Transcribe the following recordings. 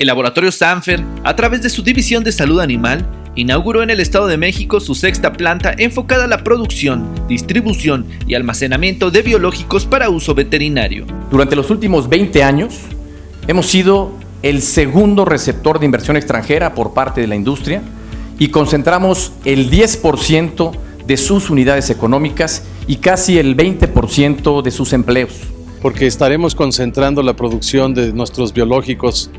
El laboratorio Sanfer, a través de su división de salud animal, inauguró en el Estado de México su sexta planta enfocada a la producción, distribución y almacenamiento de biológicos para uso veterinario. Durante los últimos 20 años, hemos sido el segundo receptor de inversión extranjera por parte de la industria y concentramos el 10% de sus unidades económicas y casi el 20% de sus empleos. Porque estaremos concentrando la producción de nuestros biológicos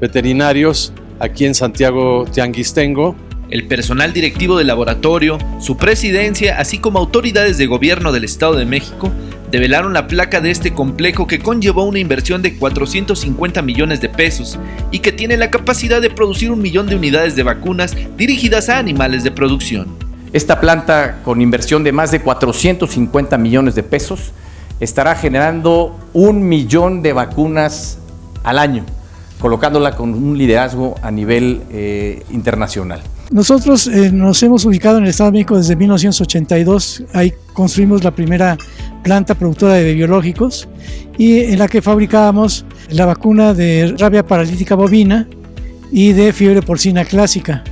veterinarios aquí en Santiago Tianguistengo. El personal directivo del laboratorio, su presidencia, así como autoridades de gobierno del Estado de México, develaron la placa de este complejo que conllevó una inversión de 450 millones de pesos y que tiene la capacidad de producir un millón de unidades de vacunas dirigidas a animales de producción. Esta planta, con inversión de más de 450 millones de pesos, estará generando un millón de vacunas al año colocándola con un liderazgo a nivel eh, internacional. Nosotros eh, nos hemos ubicado en el Estado de México desde 1982, ahí construimos la primera planta productora de biológicos y en la que fabricábamos la vacuna de rabia paralítica bovina y de fiebre porcina clásica.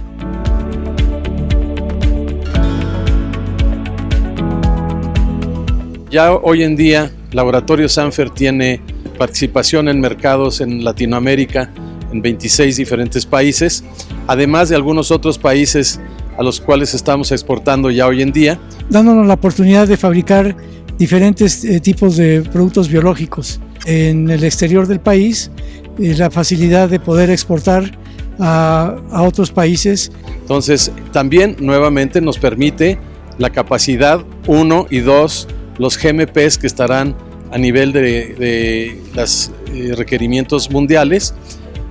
Ya hoy en día, Laboratorio Sanfer tiene participación en mercados en Latinoamérica, en 26 diferentes países, además de algunos otros países a los cuales estamos exportando ya hoy en día. Dándonos la oportunidad de fabricar diferentes eh, tipos de productos biológicos en el exterior del país, eh, la facilidad de poder exportar a, a otros países. Entonces, también nuevamente nos permite la capacidad, uno y dos, los GMPs que estarán a nivel de, los eh, requerimientos mundiales.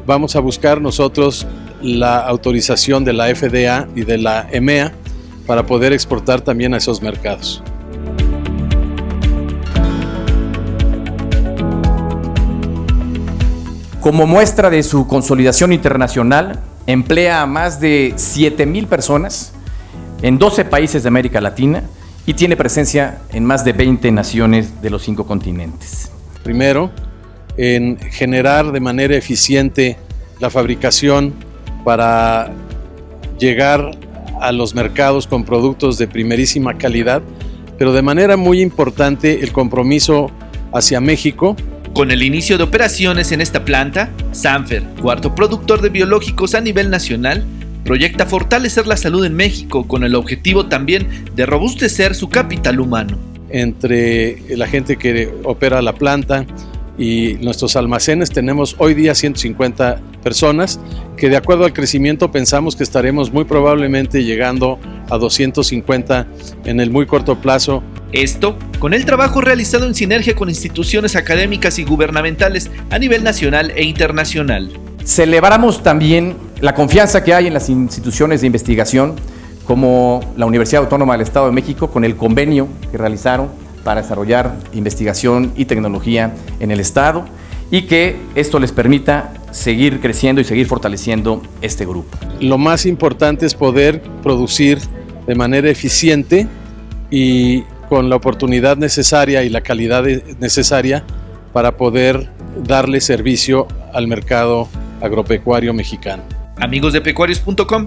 Vamos a buscar nosotros la autorización de la FDA y de la EMEA para poder exportar también a esos mercados. Como muestra de su consolidación internacional, emplea a más de 7 mil personas en 12 países de América Latina y tiene presencia en más de 20 naciones de los cinco continentes. Primero, en generar de manera eficiente la fabricación para llegar a los mercados con productos de primerísima calidad, pero de manera muy importante el compromiso hacia México. Con el inicio de operaciones en esta planta, Sanfer, cuarto productor de biológicos a nivel nacional, proyecta fortalecer la salud en México con el objetivo también de robustecer su capital humano. Entre la gente que opera la planta y nuestros almacenes tenemos hoy día 150 personas que de acuerdo al crecimiento pensamos que estaremos muy probablemente llegando a 250 en el muy corto plazo. Esto con el trabajo realizado en sinergia con instituciones académicas y gubernamentales a nivel nacional e internacional. Celebramos también la confianza que hay en las instituciones de investigación como la Universidad Autónoma del Estado de México con el convenio que realizaron para desarrollar investigación y tecnología en el Estado y que esto les permita seguir creciendo y seguir fortaleciendo este grupo. Lo más importante es poder producir de manera eficiente y con la oportunidad necesaria y la calidad necesaria para poder darle servicio al mercado agropecuario mexicano. Amigos de pecuarios.com,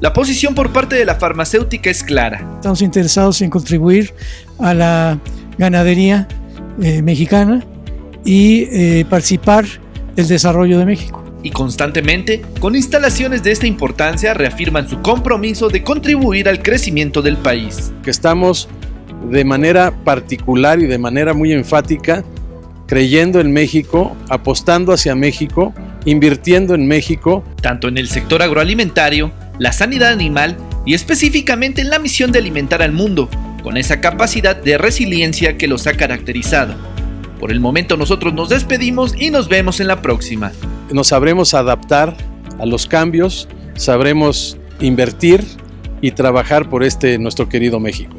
la posición por parte de la farmacéutica es clara. Estamos interesados en contribuir a la ganadería eh, mexicana y eh, participar del desarrollo de México. Y constantemente, con instalaciones de esta importancia, reafirman su compromiso de contribuir al crecimiento del país. Que estamos de manera particular y de manera muy enfática creyendo en México, apostando hacia México invirtiendo en México. Tanto en el sector agroalimentario, la sanidad animal y específicamente en la misión de alimentar al mundo, con esa capacidad de resiliencia que los ha caracterizado. Por el momento nosotros nos despedimos y nos vemos en la próxima. Nos sabremos adaptar a los cambios, sabremos invertir y trabajar por este nuestro querido México.